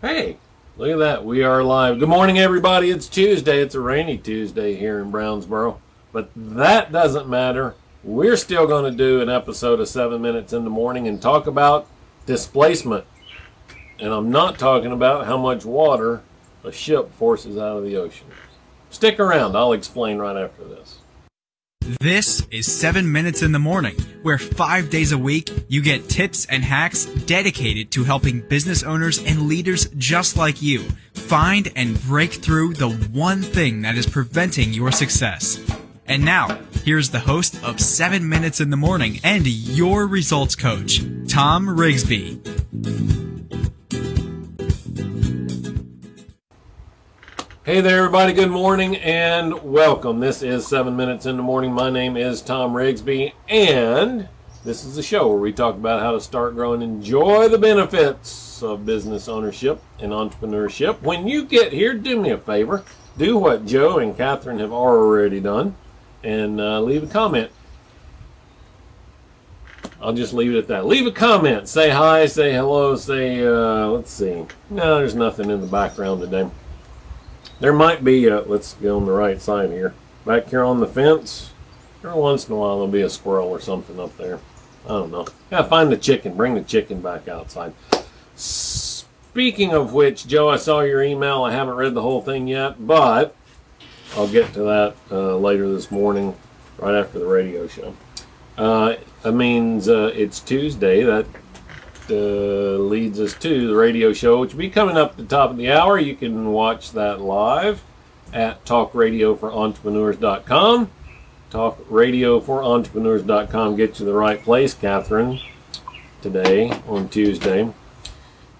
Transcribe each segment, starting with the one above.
Hey, look at that. We are live. Good morning, everybody. It's Tuesday. It's a rainy Tuesday here in Brownsboro. But that doesn't matter. We're still going to do an episode of 7 Minutes in the Morning and talk about displacement. And I'm not talking about how much water a ship forces out of the ocean. Stick around. I'll explain right after this. This is 7 Minutes in the Morning, where five days a week you get tips and hacks dedicated to helping business owners and leaders just like you find and break through the one thing that is preventing your success. And now, here's the host of 7 Minutes in the Morning and your results coach, Tom Rigsby. Hey there, everybody. Good morning and welcome. This is 7 Minutes in the Morning. My name is Tom Rigsby, and this is the show where we talk about how to start, growing enjoy the benefits of business ownership and entrepreneurship. When you get here, do me a favor. Do what Joe and Catherine have already done and uh, leave a comment. I'll just leave it at that. Leave a comment. Say hi, say hello, say, uh, let's see. No, there's nothing in the background today. There might be, a, let's get on the right side here. Back here on the fence, every once in a while there'll be a squirrel or something up there. I don't know. Gotta find the chicken. Bring the chicken back outside. Speaking of which, Joe, I saw your email. I haven't read the whole thing yet, but I'll get to that uh, later this morning, right after the radio show. Uh, that means uh, it's Tuesday. That uh, leads us to the radio show, which will be coming up at the top of the hour. You can watch that live at talkradioforentrepreneurs.com. Talkradioforentrepreneurs.com gets you the right place, Catherine, today on Tuesday.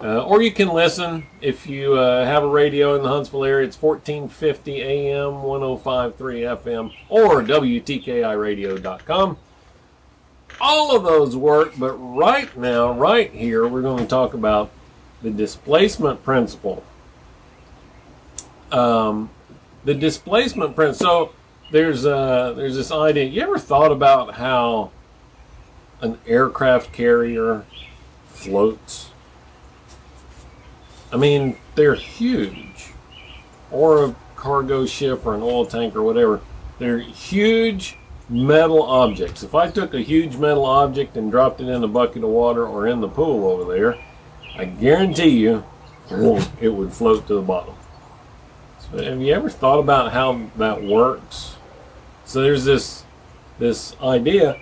Uh, or you can listen if you uh, have a radio in the Huntsville area. It's 1450 AM, 105.3 FM, or WTKIRadio.com all of those work, but right now, right here, we're going to talk about the displacement principle. Um, the displacement principle. So there's uh, there's this idea. You ever thought about how an aircraft carrier floats? I mean, they're huge, or a cargo ship, or an oil tank, or whatever. They're huge metal objects. If I took a huge metal object and dropped it in a bucket of water or in the pool over there, I guarantee you it would float to the bottom. So have you ever thought about how that works? So there's this this idea,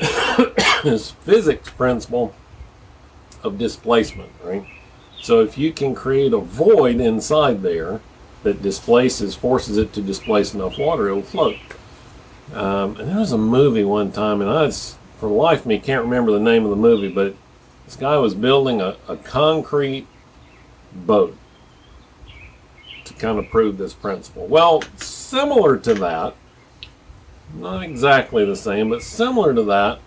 this physics principle of displacement, right? So if you can create a void inside there that displaces, forces it to displace enough water, it will float. Um, and there was a movie one time, and I, was, for life of me, can't remember the name of the movie, but this guy was building a, a concrete boat to kind of prove this principle. Well, similar to that, not exactly the same, but similar to that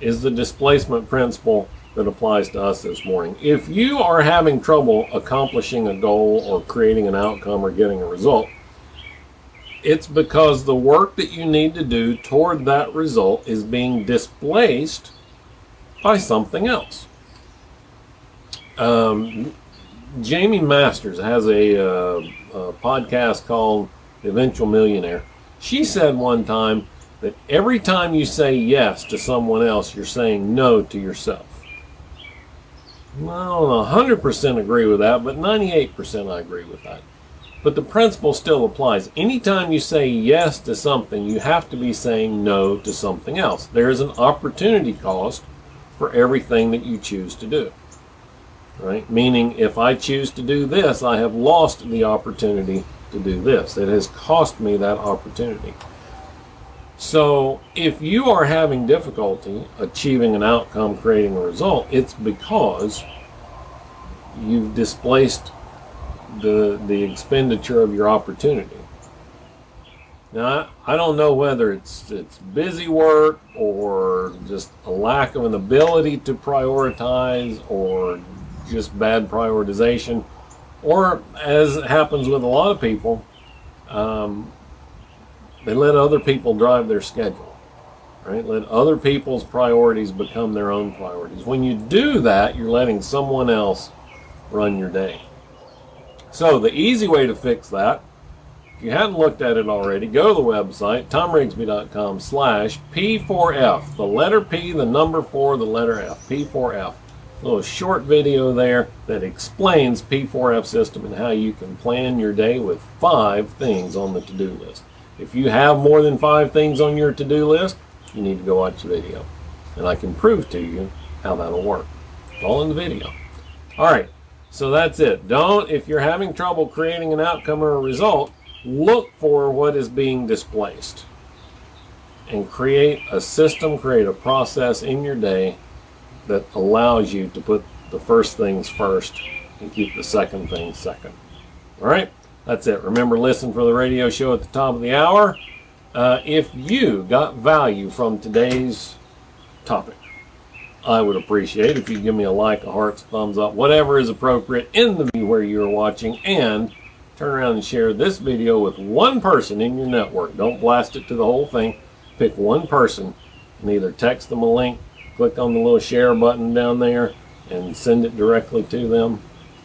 is the displacement principle that applies to us this morning. If you are having trouble accomplishing a goal or creating an outcome or getting a result, it's because the work that you need to do toward that result is being displaced by something else. Um, Jaime Masters has a, uh, a podcast called The Eventual Millionaire. She said one time that every time you say yes to someone else, you're saying no to yourself. I don't 100% agree with that, but 98% I agree with that. But the principle still applies. Anytime you say yes to something, you have to be saying no to something else. There is an opportunity cost for everything that you choose to do. Right? Meaning, if I choose to do this, I have lost the opportunity to do this. It has cost me that opportunity. So, if you are having difficulty achieving an outcome, creating a result, it's because you've displaced the the expenditure of your opportunity. Now, I, don't know whether it's it's busy work or just a lack of an ability to prioritize or just bad prioritization, or as happens with a lot of people, um, they let other people drive their schedule. Right? Let other people's priorities become their own priorities. When you do that, you're letting someone else run your day. So the easy way to fix that, if you hadn't looked at it already, go to the website, tomrigsby.com slash P4F. The letter P, the number 4, the letter F, P4F. A little short video there that explains P4F system and how you can plan your day with five things on the to-do list. If you have more than five things on your to-do list, you need to go watch the video. And I can prove to you how that'll work. It's all in the video. All right, so that's it. Don't, if you're having trouble creating an outcome or a result, look for what is being displaced and create a system, create a process in your day that allows you to put the first things first and keep the second thing second. All right, that's it. Remember, listen for the radio show at the top of the hour. Uh, if you got value from today's topic, I would appreciate if you give me a like, a heart, thumbs up, whatever is appropriate in the view where you are watching, and turn around and share this video with one person in your network. Don't blast it to the whole thing. Pick one person and either text them a link click on the little share button down there and send it directly to them.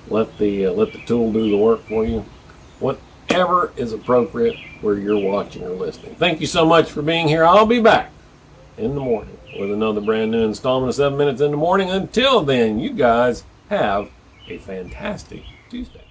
Let the uh, let the tool do the work for you. Whatever is appropriate where you're watching or listening. Thank you so much for being here. I'll be back in the morning with another brand new installment of 7 Minutes in the Morning. Until then, you guys have a fantastic Tuesday.